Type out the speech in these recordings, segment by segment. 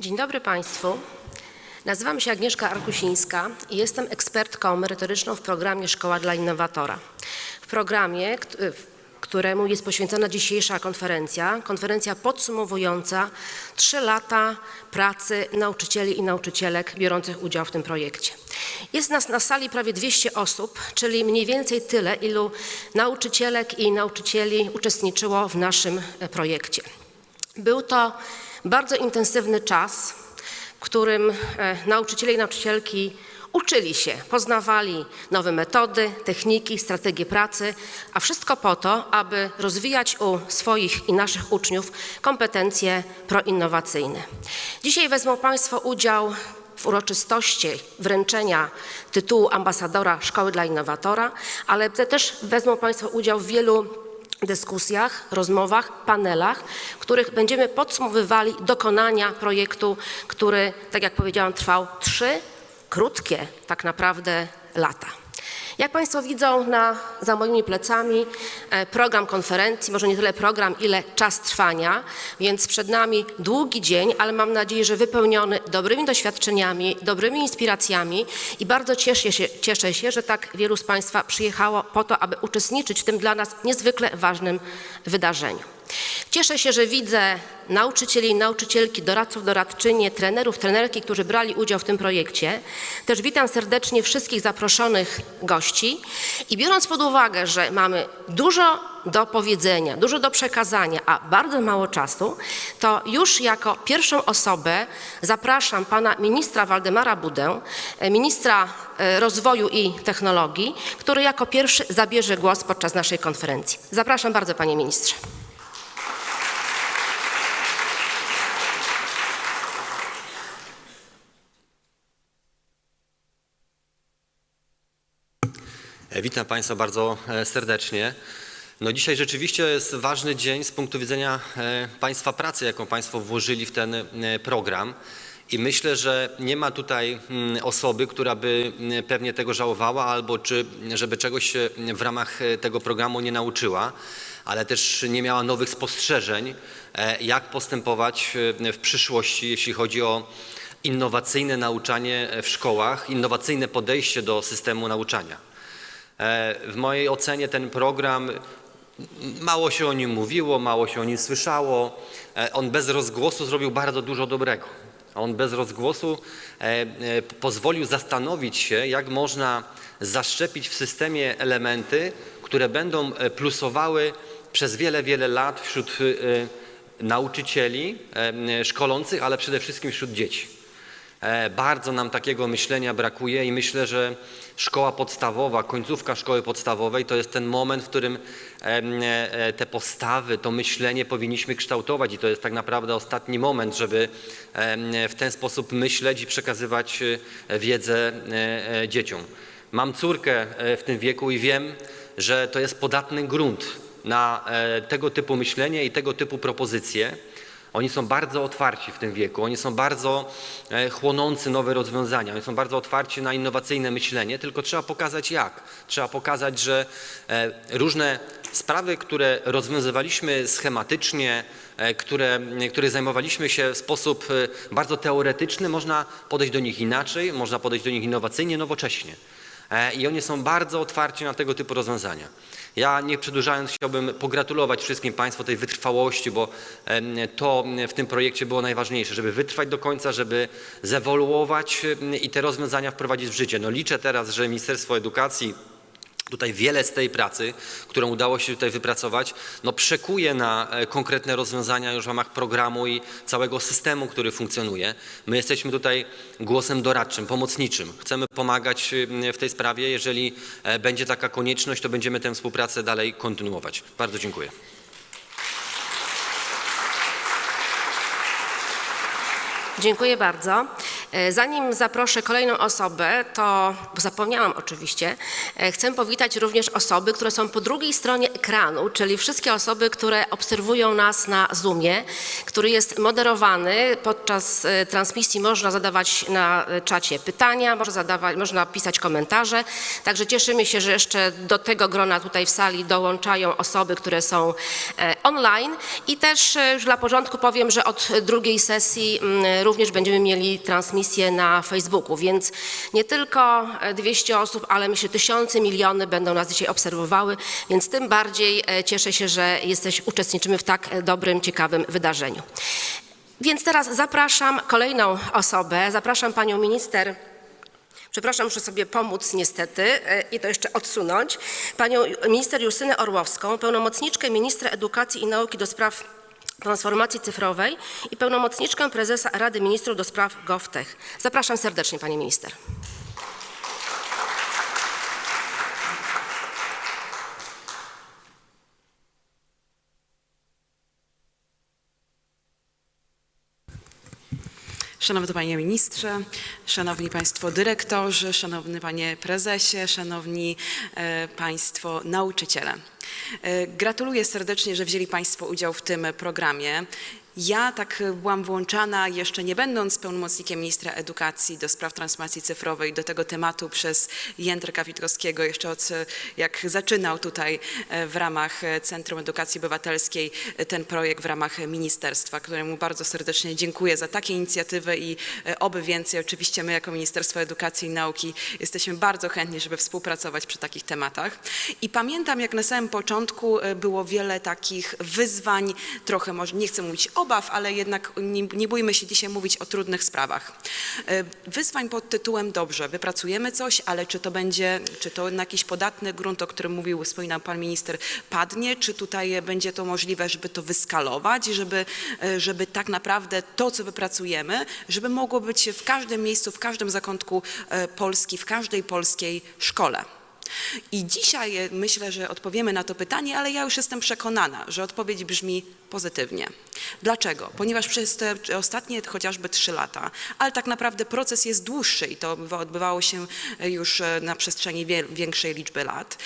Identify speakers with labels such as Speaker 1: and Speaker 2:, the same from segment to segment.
Speaker 1: Dzień dobry Państwu. Nazywam się Agnieszka Arkusińska i jestem ekspertką merytoryczną w programie Szkoła dla Innowatora. W programie, kt- któremu jest poświęcona dzisiejsza konferencja, konferencja podsumowująca trzy lata pracy nauczycieli i nauczycielek biorących udział w tym projekcie. Jest nas na sali prawie 200 osób, czyli mniej więcej tyle, ilu nauczycielek i nauczycieli uczestniczyło w naszym e, projekcie. Był to bardzo intensywny czas, w którym e, nauczyciele i nauczycielki uczyli się, poznawali nowe metody, techniki, strategie pracy, a wszystko po to, aby rozwijać u swoich i naszych uczniów kompetencje proinnowacyjne. Dzisiaj wezmą Państwo udział w uroczystości wręczenia tytułu ambasadora Szkoły dla Innowatora, ale te też wezmą Państwo udział w wielu dyskusjach, rozmowach, panelach, w których będziemy podsumowywali dokonania projektu, który, tak jak powiedziałam, trwał trzy krótkie tak naprawdę lata. Jak Państwo widzą na, za moimi plecami e, program konferencji, może nie tyle program, ile czas trwania, więc przed nami długi dzień, ale mam nadzieję, że wypełniony dobrymi doświadczeniami, dobrymi inspiracjami i bardzo cieszę się, cieszę się, że tak wielu z Państwa przyjechało po to, aby uczestniczyć w tym dla nas niezwykle ważnym wydarzeniu. Cieszę się, że widzę nauczycieli i nauczycielki, doradców, doradczynie, trenerów, trenerki, którzy brali udział w tym projekcie. Też witam serdecznie wszystkich zaproszonych gości i biorąc pod uwagę, że mamy dużo do powiedzenia, dużo do przekazania, a bardzo mało czasu, to już jako pierwszą osobę zapraszam pana ministra Waldemara Budę, e, ministra e, rozwoju i technologii, który jako pierwszy zabierze głos podczas naszej konferencji. Zapraszam bardzo panie ministrze.
Speaker 2: Witam Państwa bardzo e, serdecznie. No dzisiaj rzeczywiście jest ważny dzień z punktu widzenia e, Państwa pracy, jaką Państwo włożyli w ten e, program. I myślę, że nie ma tutaj mm, osoby, która by mm, pewnie tego żałowała albo czy, żeby czegoś się w ramach e, tego programu nie nauczyła, ale też nie miała nowych spostrzeżeń, e, jak postępować e, w przyszłości, jeśli chodzi o innowacyjne nauczanie w szkołach, innowacyjne podejście do systemu nauczania. E, W mojej ocenie ten program, mało się o nim mówiło, mało się o nim słyszało. E, On bez rozgłosu zrobił bardzo dużo dobrego. On bez rozgłosu e, pozwolił zastanowić się, jak można zaszczepić w systemie elementy, które będą plusowały przez wiele, wiele lat wśród nauczycieli szkolących, ale przede wszystkim wśród dzieci. E, Bardzo nam takiego myślenia brakuje i myślę, że szkoła podstawowa, końcówka szkoły podstawowej to jest ten moment, w którym em, e, te postawy, to myślenie powinniśmy kształtować i to jest tak naprawdę ostatni moment, żeby w ten sposób myśleć i przekazywać e, wiedzę e, e, dzieciom. Mam córkę e, w tym wieku i wiem, że to jest podatny grunt na e, tego typu myślenie i tego typu propozycje. Oni są bardzo otwarci w tym wieku, oni są bardzo e, chłonący nowe rozwiązania, oni są bardzo otwarci na innowacyjne myślenie, tylko trzeba pokazać jak. Trzeba pokazać, że e, różne sprawy, które rozwiązywaliśmy schematycznie, e, które, które zajmowaliśmy się w sposób bardzo teoretyczny, można podejść do nich inaczej, można podejść do nich innowacyjnie, nowocześnie. E, I oni są bardzo otwarci na tego typu rozwiązania. Ja nie przedłużając chciałbym pogratulować wszystkim Państwu tej wytrwałości, bo to w tym projekcie było najważniejsze, żeby wytrwać do końca, żeby zewoluować i te rozwiązania wprowadzić w życie. No liczę teraz, że Ministerstwo Edukacji Tutaj wiele z tej pracy, którą udało się tutaj wypracować, no przekuje na e, konkretne rozwiązania już w ramach programu i całego systemu, który funkcjonuje. My jesteśmy tutaj głosem doradczym, pomocniczym. Chcemy pomagać e, w tej sprawie. Jeżeli e, będzie taka konieczność, to będziemy tę współpracę dalej kontynuować. Bardzo dziękuję.
Speaker 1: Dziękuję bardzo. E, Zanim zaproszę kolejną osobę, to zapomniałam oczywiście, Chcę powitać również osoby, które są po drugiej stronie ekranu, czyli wszystkie osoby, które obserwują nas na Zoomie, który jest moderowany. Podczas e, transmisji można zadawać na e, czacie pytania, można, zadawać, można pisać komentarze. Także cieszymy się, że jeszcze do tego grona tutaj w sali dołączają osoby, które są e, online. I też e, już dla porządku powiem, że od drugiej sesji mm, również będziemy mieli transmisję na Facebooku, więc nie tylko e, 200 osób, ale myślę tysiące, miliony będą nas dzisiaj obserwowały, więc tym bardziej e, cieszę się, że jesteś, uczestniczymy w tak e, dobrym, ciekawym wydarzeniu. Więc teraz zapraszam kolejną osobę, zapraszam panią minister Przepraszam, muszę sobie pomóc niestety e, i to jeszcze odsunąć. Panią minister Justynę Orłowską, pełnomocniczkę ministra edukacji i nauki do spraw transformacji cyfrowej i pełnomocniczkę prezesa Rady Ministrów do spraw GovTech. Zapraszam serdecznie pani minister.
Speaker 3: Szanowny Panie Ministrze, Szanowni Państwo Dyrektorzy, Szanowny Panie Prezesie, Szanowni e, Państwo Nauczyciele. E, Gratuluję serdecznie, że wzięli Państwo udział w tym programie. Ja tak byłam włączana, jeszcze nie będąc pełnomocnikiem ministra edukacji do spraw transformacji cyfrowej, do tego tematu przez Jędrka Witkowskiego, jeszcze od jak zaczynał tutaj e, w ramach e, Centrum Edukacji Obywatelskiej e, ten projekt w ramach ministerstwa, któremu bardzo serdecznie dziękuję za takie inicjatywy i e, oby więcej. Oczywiście my jako Ministerstwo Edukacji i Nauki jesteśmy bardzo chętni, żeby współpracować przy takich tematach. I pamiętam, jak na samym początku e, było wiele takich wyzwań, trochę może nie chcę mówić obaw, ale jednak nie, nie bójmy się dzisiaj mówić o trudnych sprawach. E, Wyzwań pod tytułem dobrze, wypracujemy coś, ale czy to będzie, czy to na jakiś podatny grunt, o którym mówił, wspominał pan minister, padnie, czy tutaj będzie to możliwe, żeby to wyskalować, żeby, e, żeby tak naprawdę to, co wypracujemy, żeby mogło być w każdym miejscu, w każdym zakątku e, Polski, w każdej polskiej szkole. I dzisiaj e, myślę, że odpowiemy na to pytanie, ale ja już jestem przekonana, że odpowiedź brzmi pozytywnie. Dlaczego? Ponieważ przez te ostatnie chociażby trzy lata, ale tak naprawdę proces jest dłuższy i to odbywało się e, już e, na przestrzeni większej liczby lat.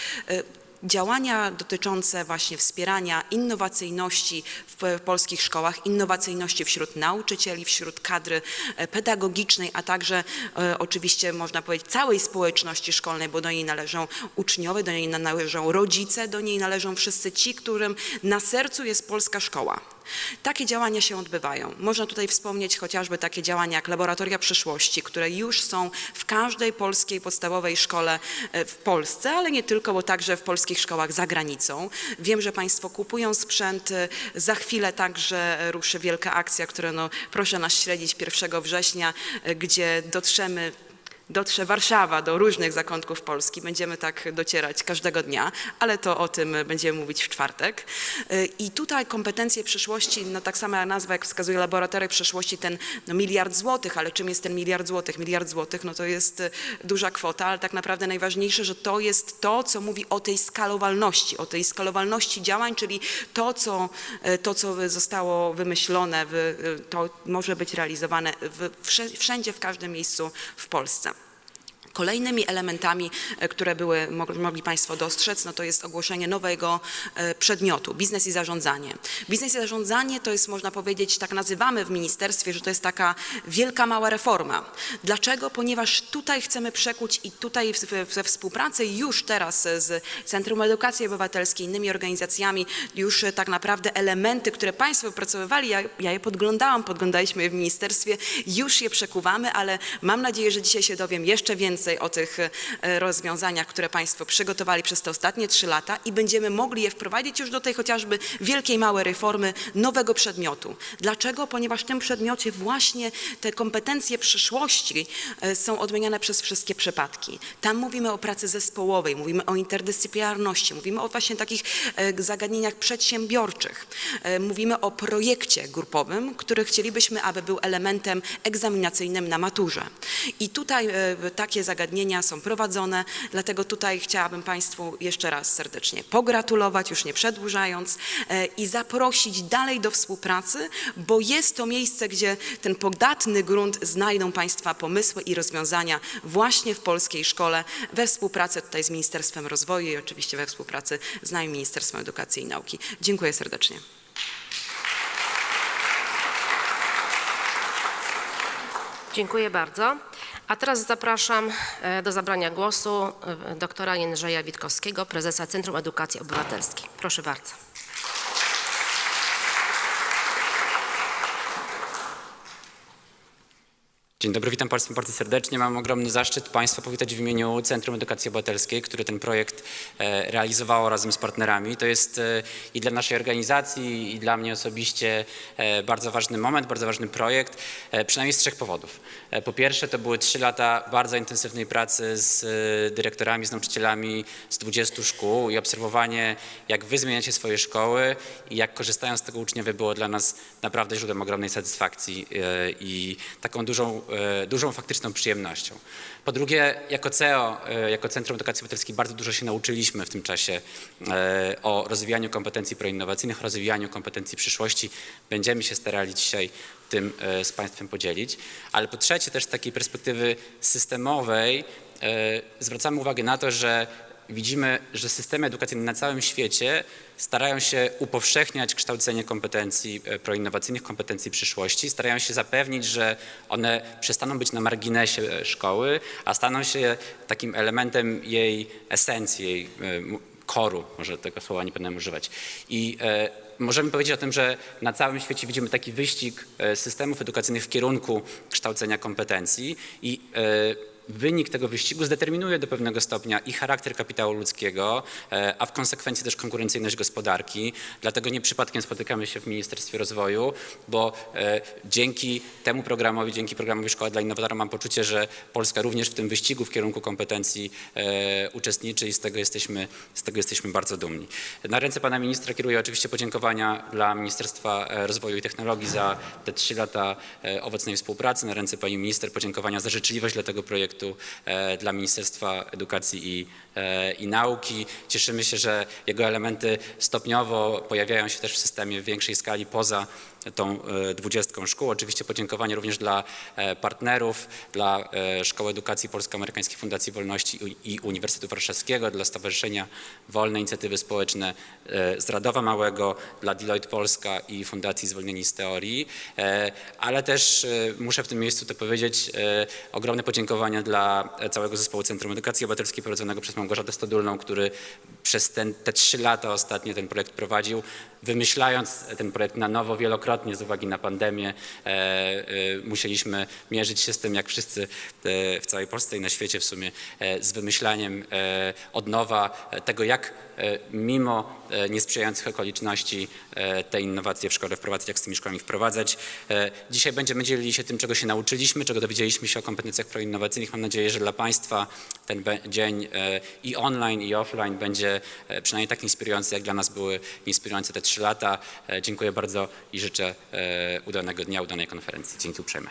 Speaker 3: Działania dotyczące właśnie wspierania innowacyjności w polskich szkołach, innowacyjności wśród nauczycieli, wśród kadry e, pedagogicznej, a także e, oczywiście można powiedzieć całej społeczności szkolnej, bo do niej należą uczniowie, do niej należą rodzice, do niej należą wszyscy ci, którym na sercu jest polska szkoła. Takie działania się odbywają. Można tutaj wspomnieć chociażby takie działania jak Laboratoria Przyszłości, które już są w każdej polskiej podstawowej szkole e, w Polsce, ale nie tylko, bo także w polskich szkołach za granicą. Wiem, że Państwo kupują sprzęt. e, Za chwilę także ruszy wielka akcja, która no, proszę nas śledzić 1 września, e, gdzie dotrzemy dotrze Warszawa do różnych zakątków Polski. Będziemy tak docierać każdego dnia, ale to o tym będziemy mówić w czwartek. Y, I tutaj kompetencje przyszłości, no tak sama nazwa jak wskazuje laboratoria przyszłości, ten no, miliard złotych, ale czym jest ten miliard złotych? Miliard złotych, no to jest y, duża kwota, ale tak naprawdę najważniejsze, że to jest to, co mówi o tej skalowalności, o tej skalowalności działań, czyli to, co, y, to, co zostało wymyślone, to może być realizowane wszędzie, w każdym miejscu w Polsce. Kolejnymi elementami, e, które były, mog- mogli Państwo dostrzec, no to jest ogłoszenie nowego e, przedmiotu, biznes i zarządzanie. Biznes i zarządzanie to jest, można powiedzieć, tak nazywamy w ministerstwie, że to jest taka wielka, mała reforma. Dlaczego? Ponieważ tutaj chcemy przekuć i tutaj we współpracy już teraz z Centrum Edukacji Obywatelskiej, innymi organizacjami, już e, tak naprawdę elementy, które Państwo wypracowywali, ja, ja je podglądałam, podglądaliśmy je w ministerstwie, już je przekuwamy, ale mam nadzieję, że dzisiaj się dowiem jeszcze więcej o tych e, rozwiązaniach, które Państwo przygotowali przez te ostatnie trzy lata i będziemy mogli je wprowadzić już do tej chociażby wielkiej, małej reformy nowego przedmiotu. Dlaczego? Ponieważ w tym przedmiocie właśnie te kompetencje przyszłości e, są odmieniane przez wszystkie przypadki. Tam mówimy o pracy zespołowej, mówimy o interdyscyplinarności, mówimy o właśnie takich e, zagadnieniach przedsiębiorczych. Mówimy o projekcie grupowym, który chcielibyśmy, aby był elementem egzaminacyjnym na maturze. I tutaj takie zagadnienia zagadnienia są prowadzone, dlatego tutaj chciałabym Państwu jeszcze raz serdecznie pogratulować, już nie przedłużając, e, i zaprosić dalej do współpracy, bo jest to miejsce, gdzie ten podatny grunt znajdą Państwa pomysły i rozwiązania właśnie w polskiej szkole we współpracy tutaj z Ministerstwem Rozwoju i oczywiście we współpracy z nami Ministerstwem Edukacji i Nauki. Dziękuję serdecznie.
Speaker 1: Dziękuję bardzo. A teraz zapraszam e, do zabrania głosu e, doktora Jędrzeja Witkowskiego, prezesa Centrum Edukacji Obywatelskiej. Proszę bardzo.
Speaker 4: Dzień dobry, witam Państwa bardzo serdecznie. Mam ogromny zaszczyt Państwa powitać w imieniu Centrum Edukacji Obywatelskiej, które ten projekt e, realizowało razem z partnerami. To jest e, i dla naszej organizacji, i dla mnie osobiście e, bardzo ważny moment, bardzo ważny projekt, przynajmniej z trzech powodów. Po pierwsze, to były trzy lata bardzo intensywnej pracy z dyrektorami, z nauczycielami z 20 szkół i obserwowanie, jak Wy zmieniacie swoje szkoły i jak korzystają z tego uczniowie było dla nas naprawdę źródłem ogromnej satysfakcji i taką dużą, dużą faktyczną przyjemnością. Po drugie, jako CEO, e, jako Centrum Edukacji Obywatelskiej bardzo dużo się nauczyliśmy w tym czasie e, o rozwijaniu kompetencji proinnowacyjnych, rozwijaniu kompetencji przyszłości. Będziemy się starali dzisiaj tym e, z Państwem podzielić. Ale po trzecie też z takiej perspektywy systemowej e, zwracamy uwagę na to, że widzimy, że systemy edukacyjne na całym świecie starają się upowszechniać kształcenie kompetencji e, proinnowacyjnych, kompetencji przyszłości, starają się zapewnić, że one przestaną być na marginesie e, szkoły, a staną się takim elementem jej esencji, jej e, koru, może tego słowa nie powinienem używać. I możemy powiedzieć o tym, że na całym świecie widzimy taki wyścig systemów edukacyjnych w kierunku kształcenia kompetencji i Wynik tego wyścigu zdeterminuje do pewnego stopnia i charakter kapitału ludzkiego, e, a w konsekwencji też konkurencyjność gospodarki. Dlatego nie przypadkiem spotykamy się w Ministerstwie Rozwoju, bo e, dzięki temu programowi, dzięki programowi Szkoła dla Innowatora mam poczucie, że Polska również w tym wyścigu w kierunku kompetencji e, uczestniczy i z tego jesteśmy, z tego jesteśmy bardzo dumni. Na ręce pana ministra kieruję oczywiście podziękowania dla Ministerstwa Rozwoju i Technologii za te trzy lata owocnej współpracy. Na ręce pani minister podziękowania za życzliwość dla tego projektu e, dla Ministerstwa Edukacji i, e, i Nauki. Cieszymy się, że jego elementy stopniowo pojawiają się też w systemie w większej skali poza tą e, dwudziestką szkół. Oczywiście podziękowanie również dla partnerów, dla Szkoły Edukacji Polsko-Amerykańskiej Fundacji Wolności i Uniwersytetu Warszawskiego, dla Stowarzyszenia Wolne Inicjatywy Społeczne z Radowa Małego, dla Deloitte Polska i Fundacji Zwolnieni z Teorii, ale też muszę w tym miejscu to powiedzieć, e, ogromne podziękowania dla całego zespołu Centrum Edukacji Obywatelskiej prowadzonego przez Małgorzatę Stodulną, który przez ten, te trzy lata ostatnie ten projekt prowadził, wymyślając ten projekt na nowo wielokrotnie z uwagi na pandemię. E, e, musieliśmy mierzyć się z tym, jak wszyscy e, w całej Polsce i na świecie w sumie, z wymyślaniem od nowa tego, jak mimo niesprzyjających okoliczności te innowacje w szkole wprowadzać, jak z tymi szkołami wprowadzać. Dzisiaj będziemy dzielili się tym, czego się nauczyliśmy, czego dowiedzieliśmy się o kompetencjach proinnowacyjnych. Mam nadzieję, że dla Państwa ten dzień i online, i offline będzie przynajmniej tak inspirujący, jak dla nas były inspirujące te trzy lata. E, Dziękuję bardzo i życzę e, udanego dnia, udanej konferencji. Dzięki uprzejme.